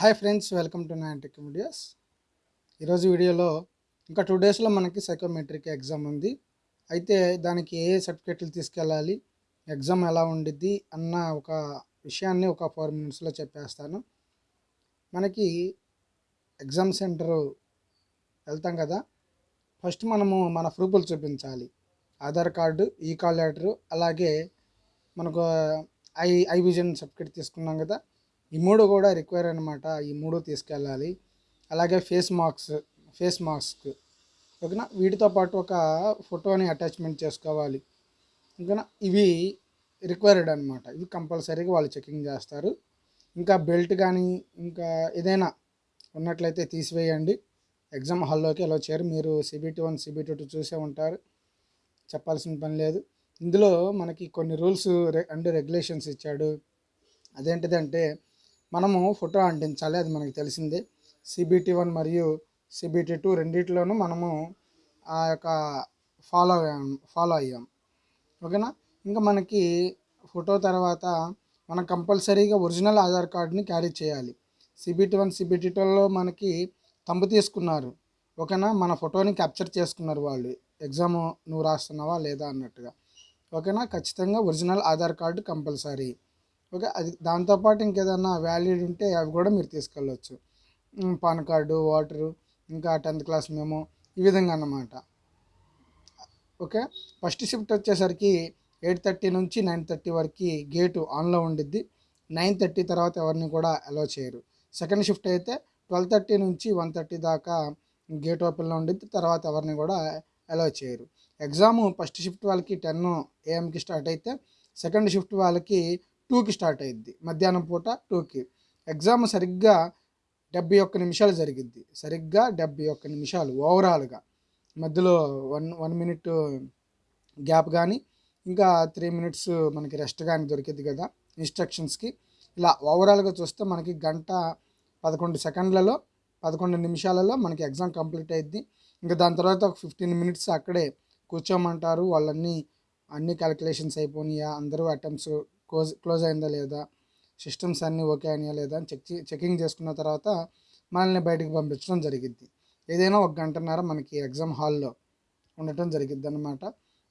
Hi friends welcome to Nine Tech videos ఈరోజు వీడియోలో ఇంకా టూ డేస్లో మనకి సైకోమెట్రిక్ ఎగ్జామ్ ఉంది. అయితే దానికి ఏ ఏ సర్టిఫికెట్లు తీసుకెళ్ళాలి ఎగ్జామ్ ఎలా ఉండిద్ది అన్న ఒక విషయాన్ని ఒక ఫోర్ మినిట్స్లో చెప్పేస్తాను. మనకి ఎగ్జామ్ సెంటరు వెళ్తాం కదా ఫస్ట్ మనము మన ప్రూఫ్లు చూపించాలి. ఆధార్ కార్డు ఈ కాల్ లెటరు అలాగే మనకు ఐ ఐ విజన్ సర్టిఫికేట్ తీసుకున్నాం కదా ఈ మూడు కూడా రిక్వైర్ అనమాట ఈ మూడు తీసుకెళ్ళాలి. అలాగే ఫేస్ మార్క్స్ ఫేస్ మాస్క్ ఓకేనా? వీటితో పాటు ఒక ఫోటోని అటాచ్మెంట్ చేసుకోవాలి. ఓకేనా? ఇవి రిక్వైర్డ్ అనమాట ఇవి కంపల్సరీగా వాళ్ళు చెకింగ్ చేస్తారు. ఇంకా బెల్ట్ కానీ ఇంకా ఏదైనా ఉన్నట్లయితే తీసివేయండి. ఎగ్జామ్ హాల్లోకి ఎలా చేయరు మీరు సిబిటీ వన్ సిబిటీ టూ చూసే ఉంటారు. చెప్పాల్సిన పని లేదు. ఇందులో మనకి కొన్ని రూల్స్ అండ్ రెగ్యులేషన్స్ ఇచ్చాడు. అదేంటిదంటే మనము ఫోటో అంటించాలి అది మనకి తెలిసిందే. సిబిటి వన్ మరియు సిబిటీ టూ రెండిట్లోనూ మనము ఆ యొక్క ఫాలో అయ్యాము ఫాలో అయ్యాం. ఓకేనా? ఇంకా మనకి ఫోటో తర్వాత మనం కంపల్సరీగా ఒరిజినల్ ఆధార్ కార్డుని క్యారీ చేయాలి. సిబిటీ వన్ సిబిటీ టూలో మనకి తంపు తీసుకున్నారు. ఓకేనా? మన ఫోటోని క్యాప్చర్ చేసుకున్నారు వాళ్ళు. ఎగ్జామ్ నువ్వు రాస్తున్నావా లేదా అన్నట్టుగా. ఓకేనా? ఖచ్చితంగా original Aadhaar card compulsory. Okay అది దాంతోపాటు ఇంకేదన్నా వ్యాలిడ్ ఉంటే అవి కూడా మీరు తీసుకెళ్ళవచ్చు పాన్ కార్డు వాటరు ఇంకా టెన్త్ క్లాస్ మేము ఈ విధంగా అన్నమాట. ఓకే ఫస్ట్ షిఫ్ట్ వచ్చేసరికి ఎయిట్ థర్టీ నుంచి నైన్ థర్టీ వరకు గేటు ఆన్లో ఉండిద్ది. నైన్ థర్టీ తర్వాత ఎవరిని కూడా అలో చేయరు. సెకండ్ షిఫ్ట్ అయితే ట్వెల్వ్ థర్టీ నుంచి వన్ థర్టీ దాకా గేట్ ఓపెన్లో ఉండిద్ది. తర్వాత ఎవరిని కూడా అలో చేయరు. ఎగ్జామ్ ఫస్ట్ షిఫ్ట్ వాళ్ళకి టెన్ ఏఎంకి స్టార్ట్ అయితే సెకండ్ షిఫ్ట్ వాళ్ళకి టూకి స్టార్ట్ అయ్యిద్ది మధ్యాహ్నం పూట టూకి. ఎగ్జామ్ సరిగ్గా డెబ్బై ఒక్క నిమిషాలు జరిగిద్ది. సరిగ్గా డెబ్బై ఒక్క నిమిషాలు ఓవరాల్గా. మధ్యలో వన్ వన్ మినిట్ గ్యాప్ కానీ ఇంకా త్రీ మినిట్స్ మనకి రెస్ట్ కానీ దొరికింది కదా ఇన్స్ట్రక్షన్స్కి. ఇలా ఓవరాల్గా చూస్తే మనకి గంట పదకొండు సెకండ్లలో పదకొండు నిమిషాలలో మనకి ఎగ్జామ్ కంప్లీట్ అయ్యింది ఇంకా దాని తర్వాత ఒక ఫిఫ్టీన్ మినిట్స్ అక్కడే కూర్చోమంటారు. వాళ్ళన్నీ అన్ని క్యాలిక్యులేషన్స్ అయిపోయినాయా అందరూ అటెంప్ట్స్ క్లోజ్ క్లోజ్ అయిందా లేదా? సిస్టమ్స్ అన్నీ ఓకే అయినాయా లేదా అని చెక్ చెకింగ్ చేసుకున్న తర్వాత మనల్ని బయటకు పంపించడం జరిగింది ఏదైనా ఒక గంటన్నర మనకి ఎగ్జామ్ హాల్లో ఉండటం జరిగింది అనమాట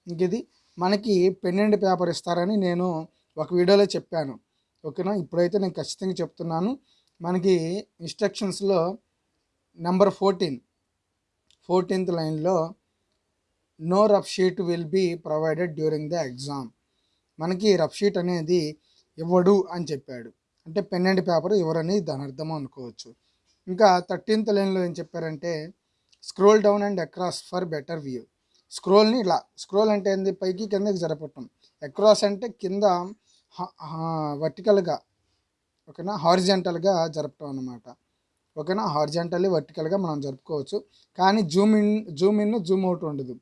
ఇంక ఇది మనకి పెండెంట్ పేపర్ ఇస్తారని నేను ఒక వీడియోలో చెప్పాను. ఓకేనా? ఇప్పుడైతే నేను ఖచ్చితంగా చెప్తున్నాను. మనకి ఇన్స్ట్రక్షన్స్లో నెంబర్ ఫోర్టీన్ ఫోర్టీన్త్ లైన్లో no rough sheet will be provided during the exam. మనకి రఫ్ షీట్ అనేది ఇవ్వడు అని చెప్పాడు. అంటే పెన్ అండ్ పేపర్ ఇవ్వరని దాని అర్థం అనుకోవచ్చు. ఇంకా థర్టీన్త్ లైన్లో ఏం చెప్పారంటే scroll down and across for better view. స్క్రోల్ని ఇలా స్క్రోల్ అంటే ఏంది? పైకి కిందకి జరపటం. అక్రాస్ అంటే కింద వర్టికల్గా ఓకేనా? హారిజెంటల్గా జరపటం అన్నమాట. ఓకేనా? హారిజెంటల్లీ వర్టికల్గా మనం జరుపుకోవచ్చు. కానీ zoom in zoom in zoom out ఉండదు.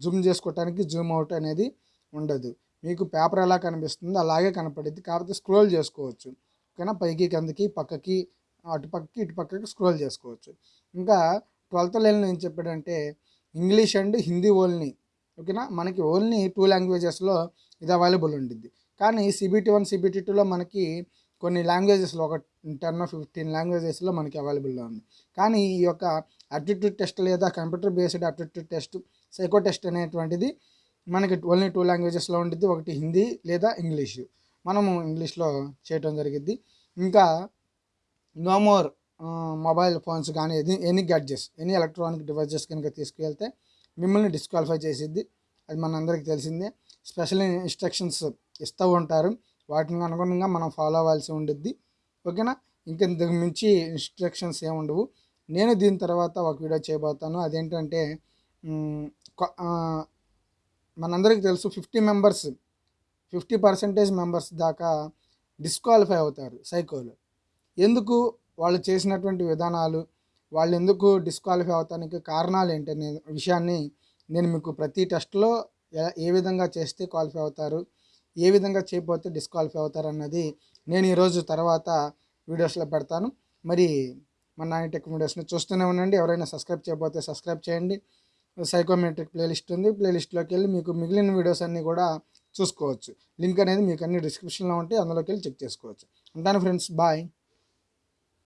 జూమ్ చేసుకోవటానికి జూమ్ అవుట్ అనేది ఉండదు. మీకు పేపర్ ఎలా కనిపిస్తుందో అలాగే కనపడుద్ది. కాకపోతే స్క్రోల్ చేసుకోవచ్చు. ఓకేనా? పైకి కిందకి పక్కకి అటుపక్కకి ఇటుపక్కకి స్క్రోల్ చేసుకోవచ్చు. ఇంకా ట్వెల్త్ లైన్లో ఏం చెప్పాడంటే ఇంగ్లీష్ అండ్ హిందీ ఓన్లీ. ఓకేనా? మనకి ఓన్లీ టూ లాంగ్వేజెస్లో ఇది అవైలబుల్ ఉండిద్ది. కానీ సిబిటీ వన్ సిబిటీ టూలో మనకి కొన్ని లాంగ్వేజెస్లో ఒక టెన్ ఫిఫ్టీన్ లాంగ్వేజెస్లో మనకి అవైలబుల్లో ఉంది. కానీ ఈ యొక్క అప్టిట్యూడ్ టెస్ట్ లేదా computer based aptitude test psycho test అనేటువంటిది మనకి ఓన్లీ టూ లాంగ్వేజెస్లో ఉంటుంది ఒకటి హిందీ లేదా ఇంగ్లీష్. మనము ఇంగ్లీష్లో చేయటం జరిగింది ఇంకా నో మోర్ మొబైల్ ఫోన్స్ కానీ any any gadgets any electronic devices కనుక తీసుకువెళ్తే మిమ్మల్ని డిస్క్వాలిఫై చేసిద్ది. అది మనందరికీ తెలిసిందే. స్పెషల్ ఇన్స్ట్రక్షన్స్ ఇస్తూ ఉంటారు. వాటిని అనుగుణంగా మనం ఫాలో అవ్వాల్సి ఉండిద్ది. ఓకేనా? ఇంక మించి ఇన్స్ట్రక్షన్స్ ఏమి ఉండవు. నేను దీని తర్వాత ఒక వీడియో చేయబోతాను. అదేంటంటే మనందరికీ తెలుసు fifty members fifty percentage members దాకా డిస్క్వాలిఫై అవుతారు సైకోలు. ఎందుకు? వాళ్ళు చేసినటువంటి విధానాలు వాళ్ళు ఎందుకు డిస్క్వాలిఫై అవటానికి కారణాలు ఏంటనే విషయాన్ని నేను మీకు ప్రతి టెస్ట్లో ఏ- ఏ విధంగా చేస్తే క్వాలిఫై అవుతారు ఏ విధంగా చేయకపోతే డిస్క్వాలిఫై అవుతారు అన్నది నేను ఈరోజు తర్వాత వీడియోస్లో పెడతాను. మరి మన నాని టెక్ వీడియోస్ని చూస్తూనే ఉండండి. ఎవరైనా సబ్స్క్రైబ్ చేయకపోతే సబ్స్క్రైబ్ చేయండి. సైకోమెట్రిక్ ప్లేలిస్ట్ ఉంది. ప్లేలిస్ట్లోకి వెళ్ళి మీకు మిగిలిన వీడియోస్ అన్నీ కూడా చూసుకోవచ్చు. లింక్ అనేది మీకు అన్ని డిస్క్రిప్షన్లో ఉంటే అందులోకి వెళ్ళి చెక్ చేసుకోవచ్చు. ఉంటాను ఫ్రెండ్స్. బాయ్.